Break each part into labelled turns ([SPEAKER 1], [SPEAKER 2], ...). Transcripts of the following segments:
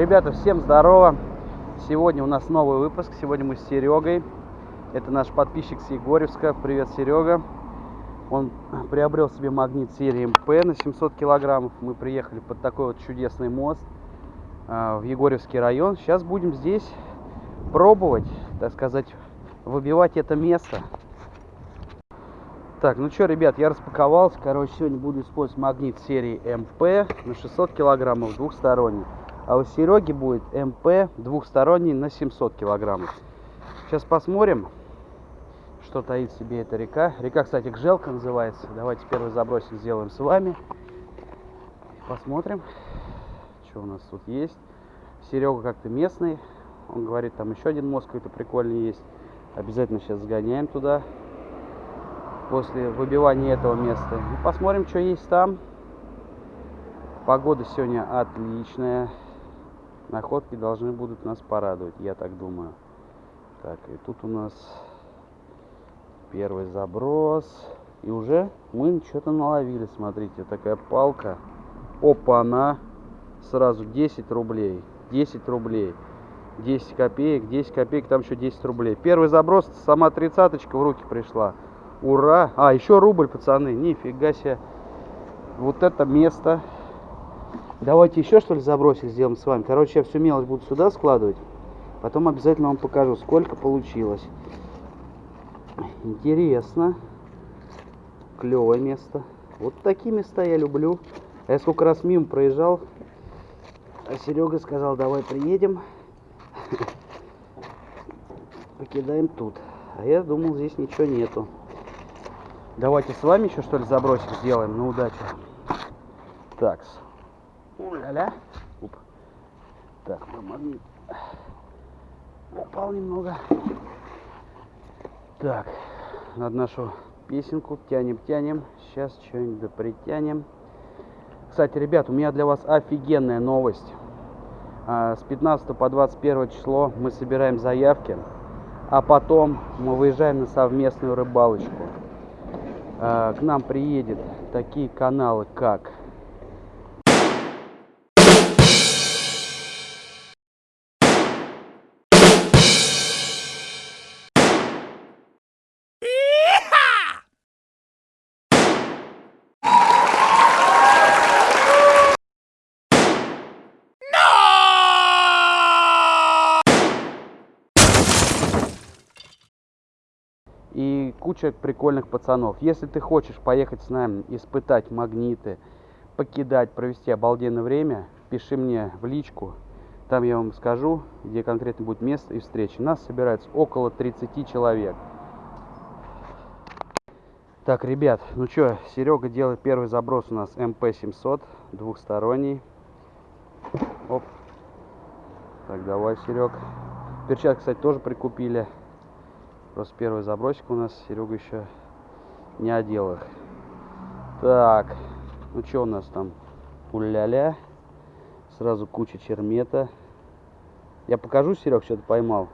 [SPEAKER 1] Ребята, всем здорово! Сегодня у нас новый выпуск. Сегодня мы с Серегой. Это наш подписчик с Егоревска. Привет, Серега. Он приобрел себе магнит серии МП на 700 килограммов. Мы приехали под такой вот чудесный мост э, в Егоревский район. Сейчас будем здесь пробовать, так сказать, выбивать это место. Так, ну что, ребят, я распаковался. Короче, сегодня буду использовать магнит серии МП на 600 килограммов двухсторонний. А у Сереги будет МП двухсторонний на 700 килограммов. Сейчас посмотрим, что таит в себе эта река. Река, кстати, Гжелка называется. Давайте первый забросик сделаем с вами. Посмотрим, что у нас тут есть. Серега как-то местный. Он говорит, там еще один мост какой-то прикольный есть. Обязательно сейчас сгоняем туда после выбивания этого места. И посмотрим, что есть там. Погода сегодня отличная. Находки должны будут нас порадовать, я так думаю. Так, и тут у нас первый заброс. И уже мы что-то наловили, смотрите, такая палка. Опа, она сразу 10 рублей. 10 рублей. 10 копеек, 10 копеек, там еще 10 рублей. Первый заброс, сама тридцаточка в руки пришла. Ура! А, еще рубль, пацаны. Нифига себе. Вот это место. Давайте еще что ли забросить сделаем с вами. Короче, я всю мелочь буду сюда складывать. Потом обязательно вам покажу, сколько получилось. Интересно. Клевое место. Вот такие места я люблю. А я сколько раз мимо проезжал. А Серега сказал, давай приедем. Покидаем тут. А я думал, здесь ничего нету. Давайте с вами еще что ли забросик сделаем на удачу. Так. Ля-ля. Оп. Так, магнит упал немного. Так, над нашу песенку тянем-тянем. Сейчас что-нибудь да притянем. Кстати, ребят, у меня для вас офигенная новость. А, с 15 по 21 число мы собираем заявки, а потом мы выезжаем на совместную рыбалочку. Э, к нам приедет такие каналы, как куча прикольных пацанов. Если ты хочешь поехать с нами, испытать магниты, покидать, провести обалденное время, пиши мне в личку. Там я вам скажу, где конкретно будет место и встречи. Нас собирается около 30 человек. Так, ребят, ну что, Серега делает первый заброс у нас МП-700, двухсторонний. Оп. Так, давай, Серег. Перчатки, кстати, тоже прикупили. Просто первый забросик у нас, Серега еще не одел их. Так, ну что у нас там? Уля-ля. Сразу куча чермета. Я покажу, Серег, что ты поймал.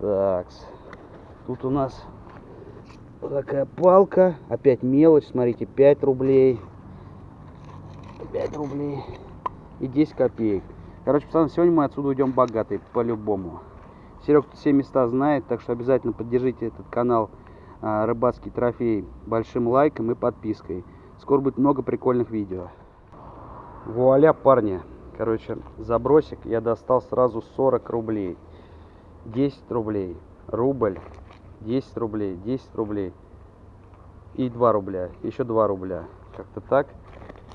[SPEAKER 1] Так, тут у нас вот такая палка. Опять мелочь, смотрите, 5 рублей. 5 рублей и 10 копеек. Короче, пацаны, сегодня мы отсюда уйдем богатые, по-любому. Серег все места знает, так что обязательно поддержите этот канал а, Рыбацкий трофей большим лайком и подпиской. Скоро будет много прикольных видео. Вуаля, парни. Короче, забросик я достал сразу 40 рублей. 10 рублей. Рубль. 10 рублей. 10 рублей. И 2 рубля. Еще 2 рубля. Как-то так.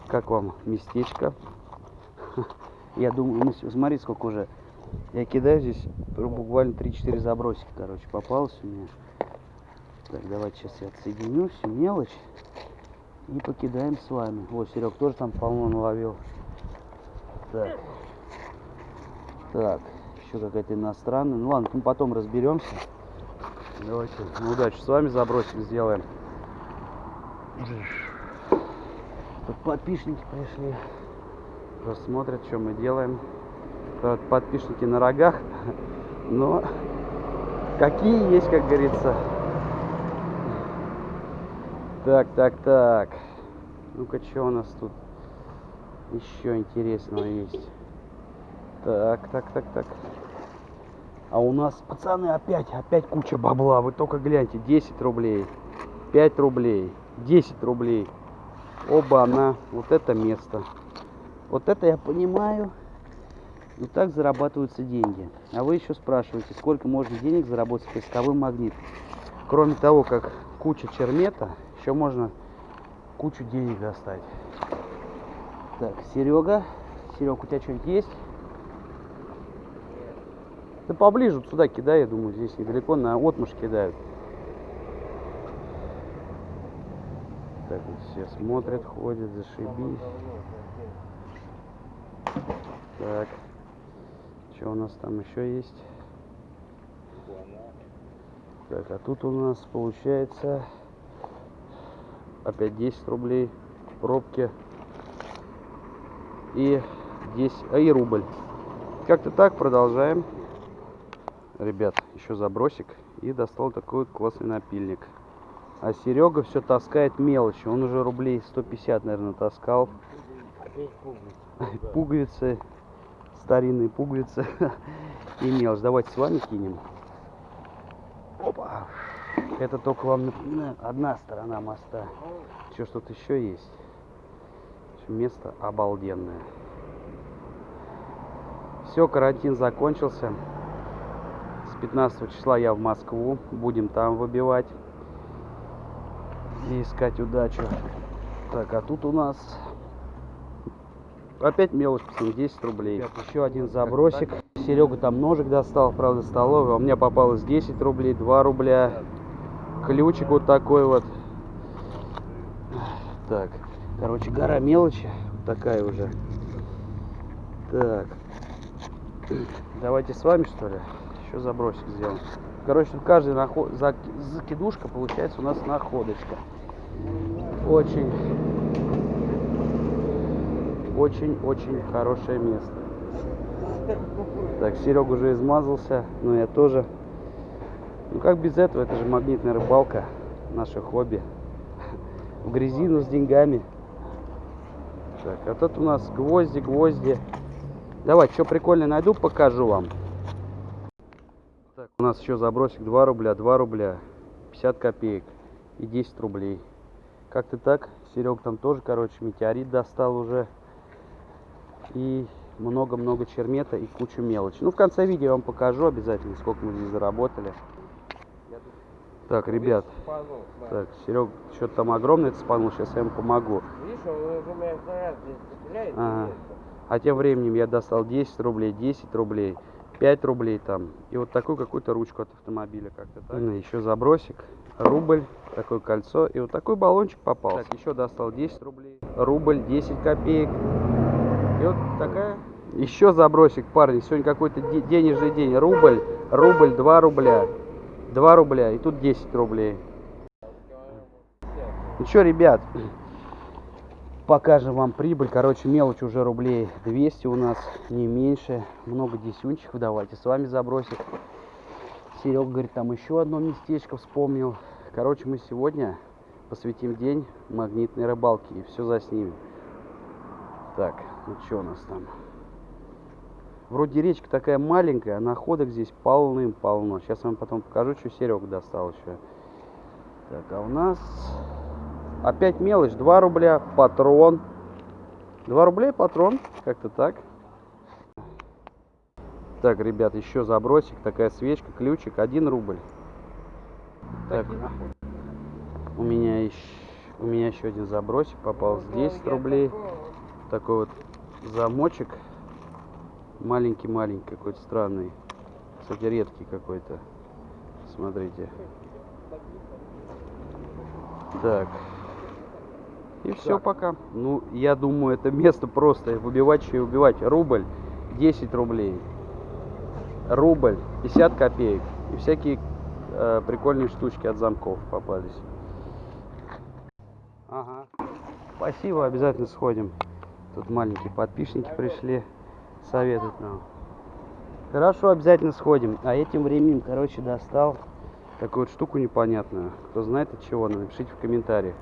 [SPEAKER 1] Как вам местечко? Я думаю, ну, смотри, сколько уже я кидаю здесь буквально 3-4 забросика, короче, попалось у меня. Так, давайте сейчас я отсоединю всю мелочь и покидаем с вами. Вот, Серег тоже там полно наловил. Так. Так, еще какая-то иностранная. Ну ладно, мы потом разберемся. Давайте на удачу с вами забросик сделаем. Тут подписчики пришли. Просто смотрят, что мы делаем подписчики на рогах, но какие есть, как говорится. Так, так, так. Ну-ка, что у нас тут? еще интересного есть? Так, так, так, так. А у нас, пацаны, опять, опять куча бабла. Вы только гляньте, 10 рублей, 5 рублей, 10 рублей. Оба она, вот это место. Вот это я понимаю. И так зарабатываются деньги. А вы еще спрашиваете, сколько можно денег заработать с поисковым магнитом. Кроме того, как куча чермета, еще можно кучу денег достать. Так, Серега. Серега, у тебя что-нибудь есть? Да поближе вот сюда кидай, я думаю, здесь недалеко, на отмуж кидают. Так, вот все смотрят, ходят, зашибись. Так. Что у нас там еще есть? Так, а тут у нас получается опять 10 рублей пробки и 10, а и рубль. Как-то так продолжаем. Ребят, еще забросик и достал такой вот классный напильник. А Серега все таскает мелочи. Он уже рублей 150, наверное, таскал. Пуговицы старинные пуговицы и мелочь. Давайте с вами кинем. Опа. Это только вам напоминаю, одна сторона моста. Что, что-то еще есть. Место обалденное. Все, карантин закончился. С 15 числа я в Москву. Будем там выбивать. И искать удачу. Так, а тут у нас Опять мелочь, пацаны, 10 рублей. Еще один забросик. Серега там ножик достал, правда, столовый. А у меня попалось 10 рублей, 2 рубля. Ключик вот такой вот. Так, короче, гора мелочи. такая уже. Так. Давайте с вами, что ли, еще забросик сделаем. Короче, каждый наход... закидушка получается у нас находочка. Очень очень-очень хорошее место. Так, Серега уже измазался, но я тоже. Ну как без этого, это же магнитная рыбалка, наше хобби. В грязи, но с деньгами. Так, а тут у нас гвозди, гвозди. Давайте, что прикольно найду, покажу вам. Так, у нас еще забросик 2 рубля, 2 рубля, 50 копеек и 10 рублей. Как-то так. Серег там тоже, короче, метеорит достал уже и много-много чермета и кучу мелочи. Ну, в конце видео я вам покажу обязательно, сколько мы здесь заработали. Так, ребят, так, Серег, что-то там огромное спанул, сейчас я ему помогу. Ага. А тем временем я достал 10 рублей, 10 рублей, 5 рублей там. И вот такую какую-то ручку от автомобиля как-то так. Еще забросик, рубль, такое кольцо. И вот такой баллончик попал. Так, еще достал 10 рублей, рубль, 10 копеек. И вот такая еще забросик, парни. Сегодня какой-то денежный день. Рубль, рубль, 2 рубля. 2 рубля. И тут 10 рублей. Ну что, ребят, покажем вам прибыль. Короче, мелочь уже рублей 200 у нас, не меньше. Много десюнчиков. Давайте с вами забросик. Серега говорит, там еще одно местечко вспомнил. Короче, мы сегодня посвятим день магнитной рыбалки и все заснимем. Так, ну что у нас там? Вроде речка такая маленькая, а находок здесь полным-полно. Сейчас вам потом покажу, что Серега достал еще. Так, а у нас опять мелочь. 2 рубля патрон. 2 рубля патрон. Как-то так. Так, ребят, еще забросик. Такая свечка, ключик. 1 рубль. Так, у меня еще, у меня еще один забросик попал. 10 рублей такой вот замочек. Маленький-маленький какой-то странный. Кстати, редкий какой-то. Смотрите. Так. И все пока. Ну, я думаю, это место просто выбивать и убивать. Рубль 10 рублей. Рубль 50 копеек. И всякие э, прикольные штучки от замков попались. Ага. Спасибо, обязательно сходим. Тут маленькие подписчики пришли, советуют нам. Хорошо, обязательно сходим. А этим временем, короче, достал такую вот штуку непонятную. Кто знает от чего, напишите в комментариях.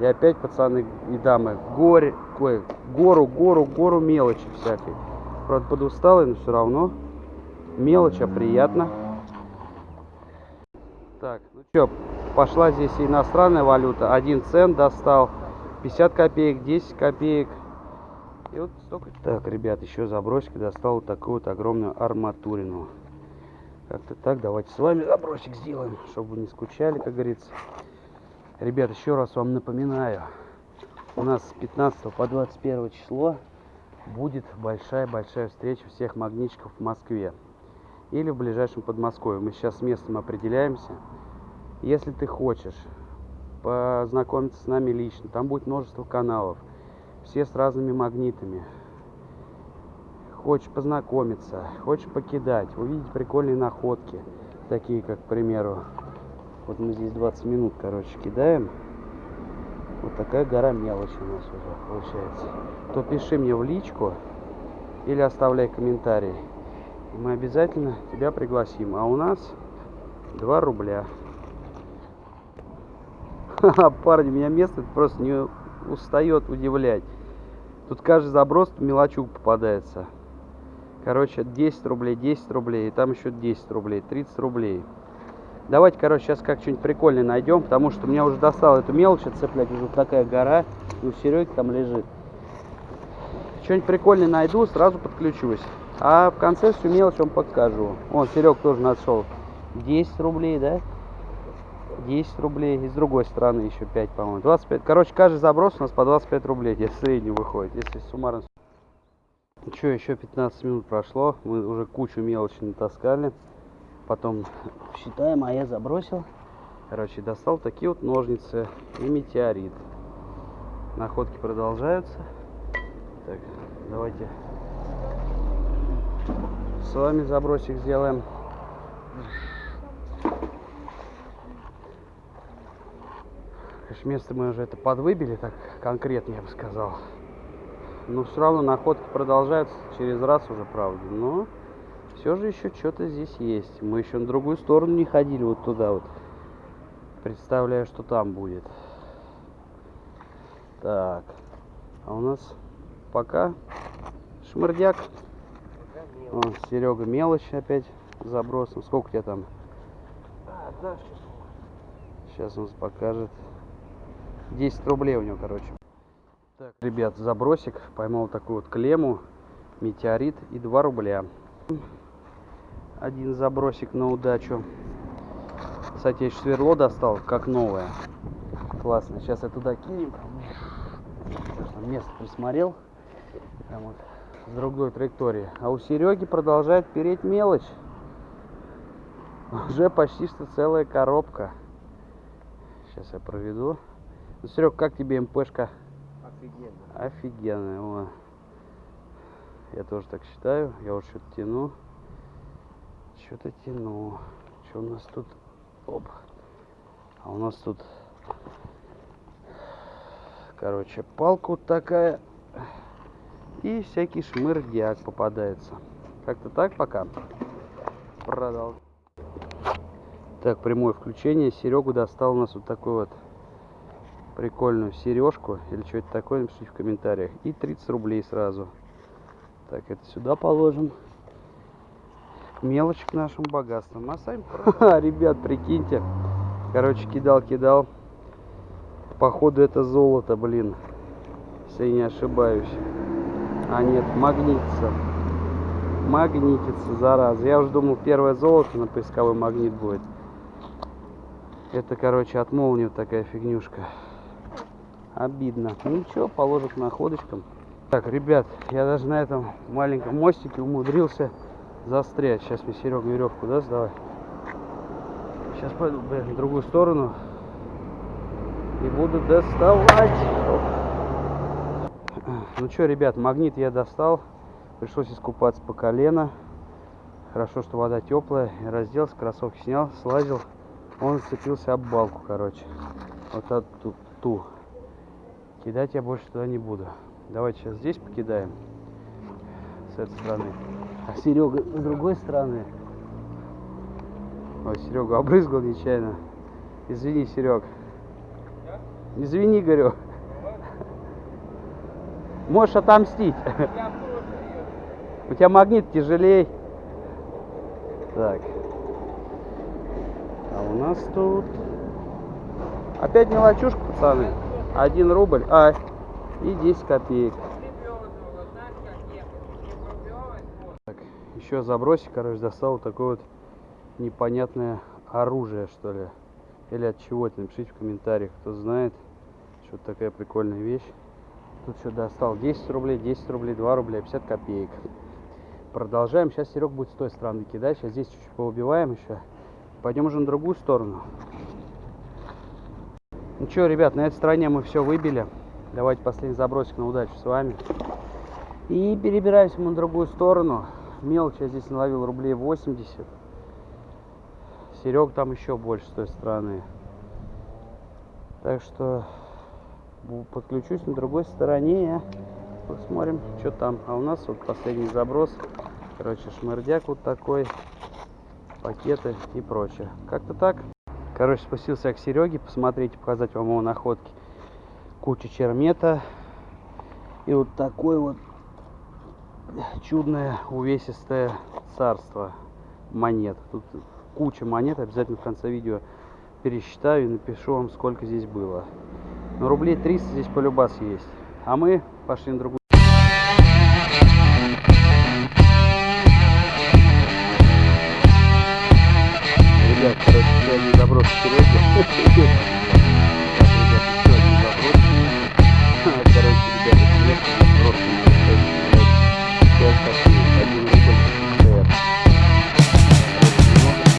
[SPEAKER 1] И опять, пацаны и дамы, горе, ой, гору, гору, гору мелочи всякой. Правда, подусталый, но все равно. Мелочь, а приятно. Так, ну что, пошла здесь иностранная валюта. 1 цент достал, 50 копеек, 10 копеек. И вот столько. Так, ребят, еще забросик достал вот такую вот огромную арматурину. Как-то так, давайте с вами забросик сделаем, чтобы вы не скучали, как говорится. Ребят, еще раз вам напоминаю, у нас с 15 по 21 число будет большая-большая встреча всех магнитчиков в Москве или в ближайшем Подмосковье. Мы сейчас с местом определяемся. Если ты хочешь познакомиться с нами лично, там будет множество каналов, все с разными магнитами. Хочешь познакомиться, хочешь покидать, увидеть прикольные находки, такие как, к примеру, вот мы здесь 20 минут, короче, кидаем. Вот такая гора мелочи у нас уже получается. То пиши мне в личку или оставляй комментарий. И мы обязательно тебя пригласим. А у нас 2 рубля. Парни, меня место просто не устает удивлять. Тут каждый заброс мелочук попадается. Короче, 10 рублей, 10 рублей, и там еще 10 рублей, 30 рублей. Давайте, короче, сейчас как что-нибудь прикольное найдем, потому что меня уже достал эту мелочь отцеплять. Уже такая гора, и у Сереги там лежит. Что-нибудь прикольное найду, сразу подключусь. А в конце всю мелочь вам покажу. Вон, Серег тоже нашел. 10 рублей, да? 10 рублей. И с другой стороны еще 5, по-моему. 25. Короче, каждый заброс у нас по 25 рублей. Здесь средний выходит, если суммарно. Что, еще 15 минут прошло. Мы уже кучу мелочи натаскали. Потом считаем, а я забросил. Короче, достал такие вот ножницы и метеорит. Находки продолжаются. Так, давайте с вами забросик сделаем. Конечно, место мы уже это подвыбили, так конкретно я бы сказал. Но все равно находки продолжаются через раз уже, правда. Но все же еще что-то здесь есть. Мы еще на другую сторону не ходили, вот туда вот. Представляю, что там будет. Так. А у нас пока шмырдяк. Вон, Серега мелочь опять забросом. Сколько у тебя там? Сейчас он покажет. 10 рублей у него, короче. Так, ребят, забросик. Поймал такую вот клемму, метеорит и 2 рубля. Один забросик на удачу. Кстати, я еще сверло достал, как новое. Классно. Сейчас я туда кинем. Место присмотрел. Прям вот с другой траектории. А у Сереги продолжает переть мелочь. Уже почти что целая коробка. Сейчас я проведу. Ну, Серег, как тебе МПшка?
[SPEAKER 2] Офигенно.
[SPEAKER 1] Офигенная. О. Я тоже так считаю. Я вот что-то тяну. Что-то тяну. Что у нас тут? Оп. А у нас тут, короче, палка вот такая. И всякий шмырдяк попадается. Как-то так пока. Продал. Так, прямое включение. Серегу достал у нас вот такой вот прикольную сережку или что-то такое, напишите в комментариях. И 30 рублей сразу. Так, это сюда положим. Мелочь к нашим богатствам. А сами, ребят, прикиньте. Короче, кидал-кидал. Походу это золото, блин. Если я не ошибаюсь. А нет, магнитится. Магнитится, зараза. Я уже думал, первое золото на поисковой магнит будет. Это, короче, от молнии такая фигнюшка. Обидно. Ну ничего, положим к находочкам. Так, ребят, я даже на этом маленьком мостике умудрился застрять. Сейчас мне Серега веревку даст, давай. Сейчас пойду, блин, в другую сторону. И буду доставать. Ну что, ребят, магнит я достал. Пришлось искупаться по колено. Хорошо, что вода теплая. Разделся, кроссовки снял, слазил. Он зацепился об балку, короче. Вот эту ту. Кидать я больше туда не буду. Давайте сейчас здесь покидаем. С этой стороны. А Серега с другой стороны. Ой, Серегу обрызгал нечаянно. Извини, Серег. Извини, говорю. Можешь отомстить. У тебя магнит тяжелей. Так. А у нас тут... Опять мелочушка, пацаны. Один рубль, а, и 10 копеек. Так, еще забросик, короче, достал вот такое вот непонятное оружие, что ли. Или от чего это, напишите в комментариях, кто знает, что такая прикольная вещь. Тут что достал 10 рублей, 10 рублей, 2 рубля, 50 копеек. Продолжаем. Сейчас Серег будет с той стороны кидать. Сейчас здесь чуть-чуть поубиваем еще. Пойдем уже на другую сторону. Ну что, ребят, на этой стороне мы все выбили. Давайте последний забросик на удачу с вами. И перебираемся мы на другую сторону. Мелочь я здесь наловил рублей 80. Серег там еще больше с той стороны. Так что подключусь на другой стороне. Посмотрим, что там. А у нас вот последний заброс. Короче, шмырдяк вот такой. Пакеты и прочее. Как-то так. Короче, спустился я к Сереге. Посмотрите, показать вам его находки. Куча чермета. И вот такой вот чудное увесистое царство монет. Тут куча монет. Обязательно в конце видео пересчитаю и напишу вам, сколько здесь было. Но рублей 300 здесь полюбас есть. А мы пошли на другую. Ребят,